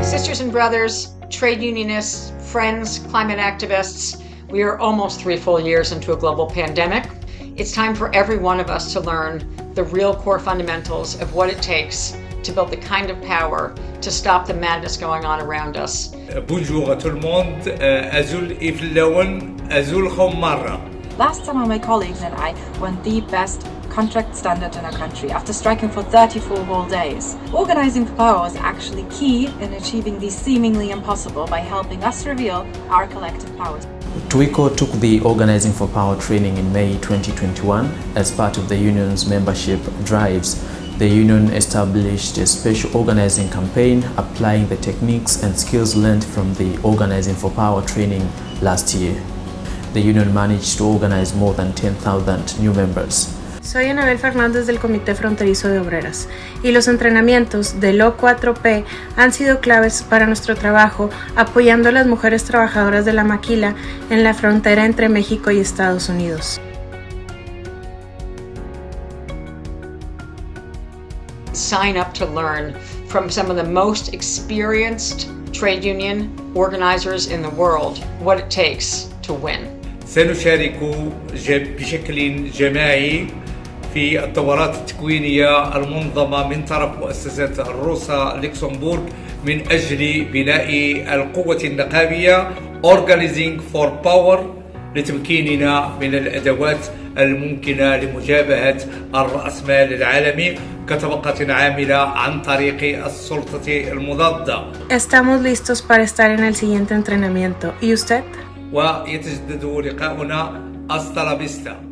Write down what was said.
Sisters and brothers, trade unionists, friends, climate activists, we are almost three full years into a global pandemic. It's time for every one of us to learn the real core fundamentals of what it takes to build the kind of power to stop the madness going on around us. Bonjour à tout le monde. Euh, Azul Azul Khomara. Last summer, my colleagues and I won the best contract standard in our country after striking for 34 whole days. Organizing for Power was actually key in achieving the seemingly impossible by helping us reveal our collective powers. TWICO took the Organizing for Power training in May 2021 as part of the union's membership drives. The union established a special organizing campaign applying the techniques and skills learned from the Organizing for Power training last year. The union managed to organize more than 10,000 new members. Soy Anabel Fernández del Comité Fronterizo de Obreras y los entrenamientos del O4P han sido claves para nuestro trabajo apoyando a las mujeres trabajadoras de la maquila en la frontera entre México y Estados Unidos. Sign up to learn from some of the most experienced trade union organizers in the world what it takes to win. سنشارك بشكل جماعي في الدورات التكوينية المنظمة من طرف مؤسسة الروسا لوكسمبورغ من أجل بناء القوة النقابية Organizing for Power لتمكيننا من الأدوات الممكنة لمجابهة الرأسمال العالمي كطبقة عاملة عن طريق السلطة المضادة. Estamos listos para estar en el siguiente entrenamiento. ¿Y usted? ويتجدد لقاؤنا أسترابيستا.